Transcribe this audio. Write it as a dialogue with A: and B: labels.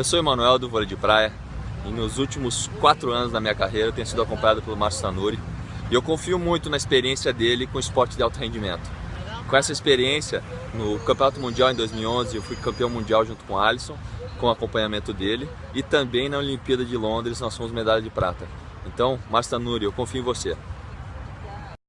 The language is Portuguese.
A: Eu sou Emanuel do vôlei de praia e nos últimos quatro anos da minha carreira eu tenho sido acompanhado pelo Márcio Tanuri e eu confio muito na experiência dele com esporte de alto rendimento. Com essa experiência, no Campeonato Mundial em 2011 eu fui campeão mundial junto com o Alisson, com o acompanhamento dele e também na Olimpíada de Londres nós fomos medalha de prata. Então, Márcio Tanuri, eu confio em você.